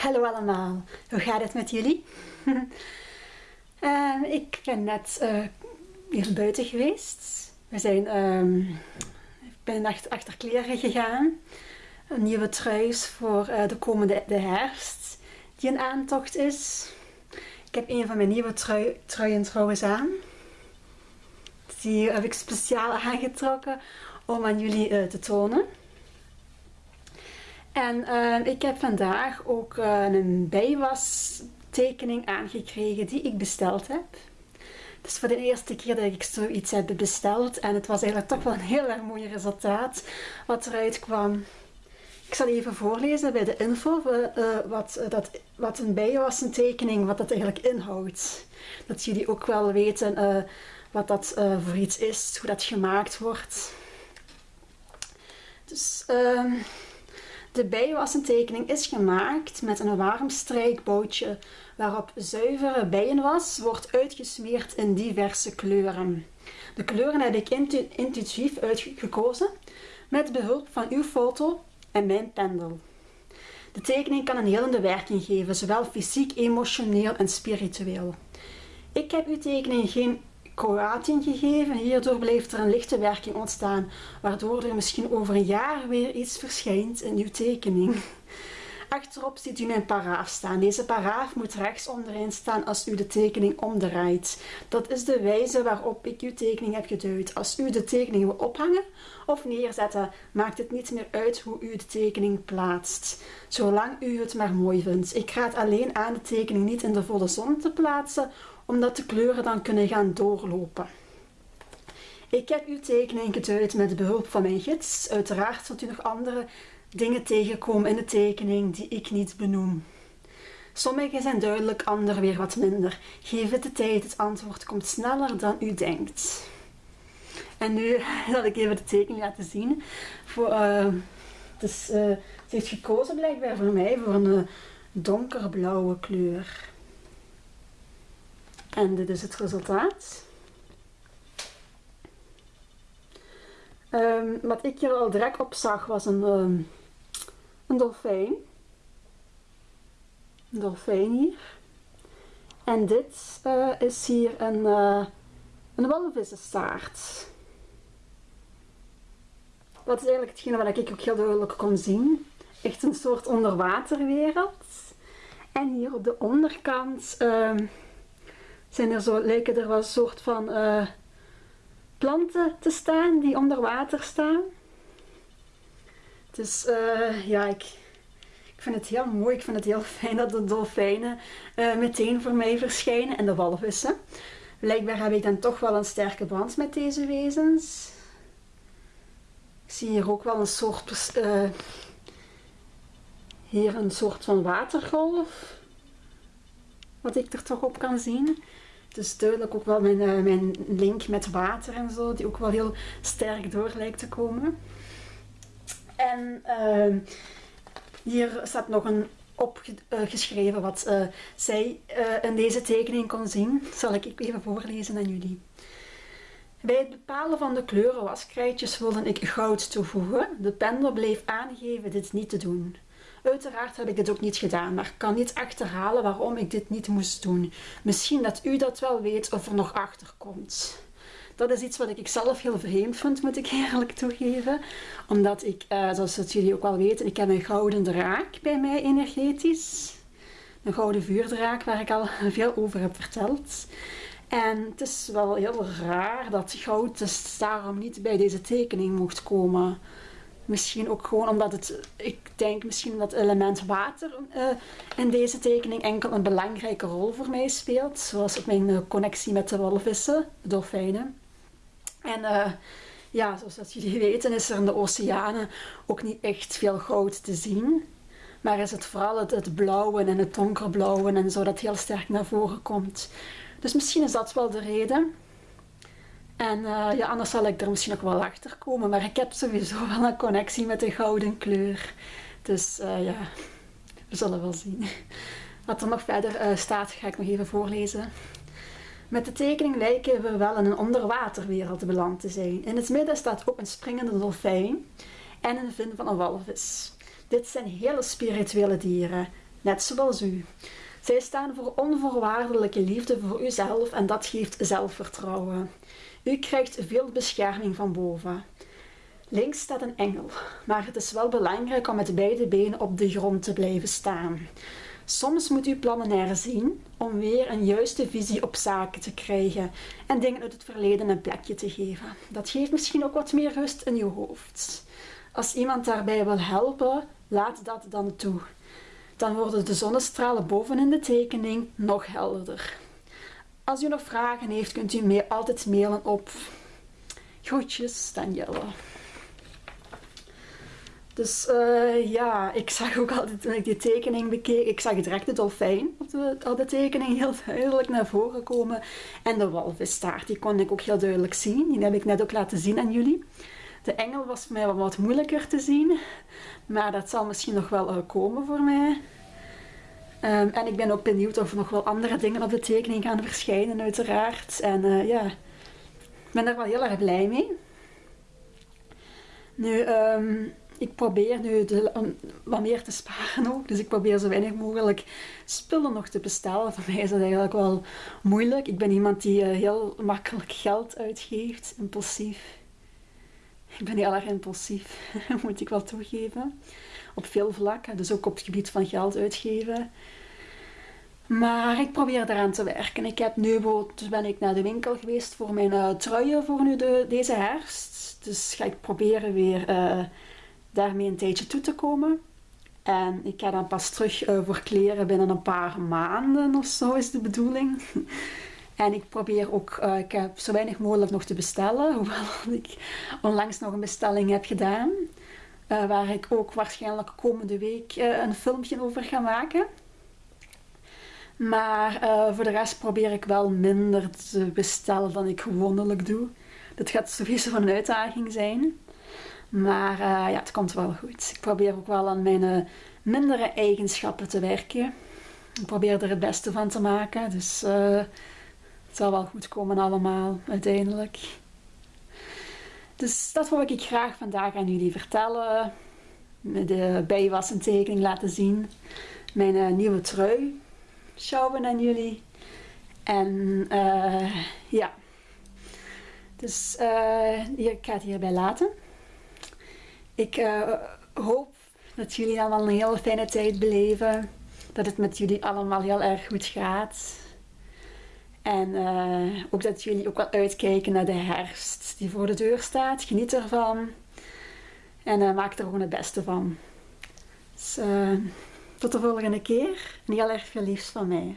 Hallo allemaal, hoe gaat het met jullie? Ehm, ik ben net uh, hier buiten geweest. We zijn, um, ik ben achter, achter kleren gegaan. Een nieuwe truis voor uh, de komende de herfst die een aantocht is. Ik heb een van mijn nieuwe trui, truien trouwens aan. Die heb ik speciaal aangetrokken om aan jullie uh, te tonen. En uh, ik heb vandaag ook uh, een bijwas tekening aangekregen die ik besteld heb. Het is voor de eerste keer dat ik zoiets heb besteld en het was eigenlijk toch wel een heel erg mooi resultaat wat eruit kwam. Ik zal even voorlezen bij de info uh, wat, dat, wat een bijwassen tekening, wat dat eigenlijk inhoudt. Dat jullie ook wel weten wat dat voor iets is, hoe dat gemaakt wordt. Dus... Uh, de bijwassentekening is gemaakt met een warm strijkboutje waarop zuivere bijenwas wordt uitgesmeerd in diverse kleuren. De kleuren heb ik intu intuïtief uitgekozen met behulp van uw foto en mijn pendel. De tekening kan een helende werking geven, zowel fysiek, emotioneel en spiritueel. Ik heb uw tekening geen Kroatië gegeven. Hierdoor blijft er een lichte werking ontstaan, waardoor er misschien over een jaar weer iets verschijnt in uw tekening. Achterop ziet u mijn paraaf staan. Deze paraaf moet rechts onderin staan als u de tekening omdraait. Dat is de wijze waarop ik uw tekening heb geduid. Als u de tekening wil ophangen of neerzetten, maakt het niet meer uit hoe u de tekening plaatst. Zolang u het maar mooi vindt. Ik raad alleen aan de tekening niet in de volle zon te plaatsen omdat de kleuren dan kunnen gaan doorlopen. Ik heb uw tekening geduid met behulp van mijn gids. Uiteraard zult u nog andere dingen tegenkomen in de tekening die ik niet benoem. Sommige zijn duidelijk, andere weer wat minder. Geef het de tijd, het antwoord komt sneller dan u denkt. En nu zal ik even de tekening laten zien. Voor, dus, uh, ze heeft gekozen blijkbaar voor mij voor een uh, donkerblauwe kleur. En dit is het resultaat. Um, wat ik hier al direct op zag was een, um, een dolfijn. Een dolfijn hier. En dit uh, is hier een, uh, een walvissenstaart. Dat is eigenlijk hetgene wat ik ook heel duidelijk kon zien. Echt een soort onderwaterwereld. En hier op de onderkant uh, zijn er zo, lijken er wel een soort van uh, planten te staan die onder water staan. Dus ja, ik, ik vind het heel mooi. Ik vind het heel fijn dat de dolfijnen uh, meteen voor mij verschijnen en de walvissen. Blijkbaar heb ik dan toch wel een sterke band met deze wezens. Ik zie hier ook wel een soort, hier een soort van watergolf. Wat ik er toch op kan zien. Dus duidelijk ook wel mijn, mijn link met water en zo, die ook wel heel sterk door lijkt te komen. En uh, hier staat nog een opgeschreven uh, wat uh, zij in deze tekening kon zien. zal ik even voorlezen aan jullie. Bij het bepalen van de kleuren waskrijtjes wilde ik goud toevoegen. De pendel bleef aangeven dit niet te doen. Uiteraard heb ik dit ook niet gedaan, maar kan niet achterhalen waarom ik dit niet moest doen. Misschien dat u dat wel weet of er nog achter komt. Dat is iets wat ik zelf heel vreemd vind, moet ik eerlijk toegeven. Omdat ik, uh, zoals jullie ook wel weten, ik heb een gouden draak bij mij energetisch. Een gouden vuurdraak waar ik al veel over heb verteld. En het is wel heel raar dat goud dus daarom niet bij deze tekening mocht komen. Misschien ook gewoon omdat het, ik denk misschien dat element water uh, in deze tekening enkel een belangrijke rol voor mij speelt. Zoals op mijn uh, connectie met de walvissen, de dolfijnen. En uh, ja, zoals jullie weten is er in de oceanen ook niet echt veel goud te zien. Maar is het vooral het, blauwe en het donkerblauwe en zo dat heel sterk naar voren komt. Dus misschien is dat wel de reden. En uh, ja, anders zal ik er misschien nog wel achter komen. Maar ik heb sowieso wel een connectie met de gouden kleur. Dus uh, ja, we zullen wel zien. Wat er nog verder staat, ga ik nog even voorlezen. Met de tekening lijken we wel in een onderwaterwereld beland te zijn. In het midden staat ook een springende dolfijn en een vin van een walvis. Dit zijn hele spirituele dieren. net zoals u. Zij staan voor onvoorwaardelijke liefde voor uzelf en dat geeft zelfvertrouwen. U krijgt veel bescherming van boven. Links staat een engel, maar het is wel belangrijk om met beide benen op de grond te blijven staan. Soms moet u plannen herzien om weer een juiste visie op zaken te krijgen en dingen uit het verleden een plekje te geven. Dat geeft misschien ook wat meer rust in uw hoofd. Als iemand daarbij wil helpen, laat dat dan toe. Dan worden de zonnestralen bovenin de tekening nog helderder. Als u nog vragen heeft, kunt u mij altijd mailen op groetjes Danielle. Dus uh, ja, ik zag ook altijd toen ik die tekening bekeek, ik zag direct de dolfijn op de, de tekening heel duidelijk naar voren komen. En de walvisstaart, die kon ik ook heel duidelijk zien. Die heb ik net ook laten zien aan jullie. De engel was voor mij wel wat moeilijker te zien, maar dat zal misschien nog wel uh, komen voor mij. Um, en ik ben ook benieuwd of er nog wel andere dingen op de tekening gaan verschijnen, uiteraard. En uh, ja, ik ben daar wel heel erg blij mee. Nu, um, ik probeer nu de, wat meer te sparen ook. Dus ik probeer zo weinig mogelijk spullen nog te bestellen. Voor mij is dat eigenlijk wel moeilijk. Ik ben iemand die uh, heel makkelijk geld uitgeeft, impulsief. Ik ben heel erg impulsief, moet ik wel toegeven. Op veel vlakken, dus ook op het gebied van geld uitgeven. Maar ik probeer eraan te werken. Ik heb nu ben ik naar de winkel geweest voor mijn uh, truien voor nu de, deze herfst. Dus ga ik proberen weer uh, daarmee een tijdje toe te komen. En ik ga dan pas terug uh, voor kleren binnen een paar maanden of zo is de bedoeling. en ik probeer ook, uh, ik heb zo weinig mogelijk nog te bestellen. Hoewel ik onlangs nog een bestelling heb gedaan. Uh, waar ik ook waarschijnlijk komende week een filmpje over ga maken. Maar voor de rest probeer ik wel minder te bestellen dan ik gewoonlijk doe. Dat gaat sowieso een uitdaging zijn. Maar uh, ja, het komt wel goed. Ik probeer ook wel aan mijn uh, mindere eigenschappen te werken. Ik probeer er het beste van te maken. Dus uh, het zal wel goed komen allemaal, uiteindelijk. Dus dat wil ik graag vandaag aan jullie vertellen. De bijwas en tekening laten zien. Mijn nieuwe trui showen aan jullie. En ja. Dus ik ga het hierbij laten. Ik uh, hoop dat jullie allemaal een hele fijne tijd beleven. Dat het met jullie allemaal heel erg goed gaat. En uh, ook dat jullie ook wel uitkijken naar de herfst die voor de deur staat. Geniet ervan. En uh, maak er gewoon het beste van. Dus tot de volgende keer. En heel erg veel liefst van mij.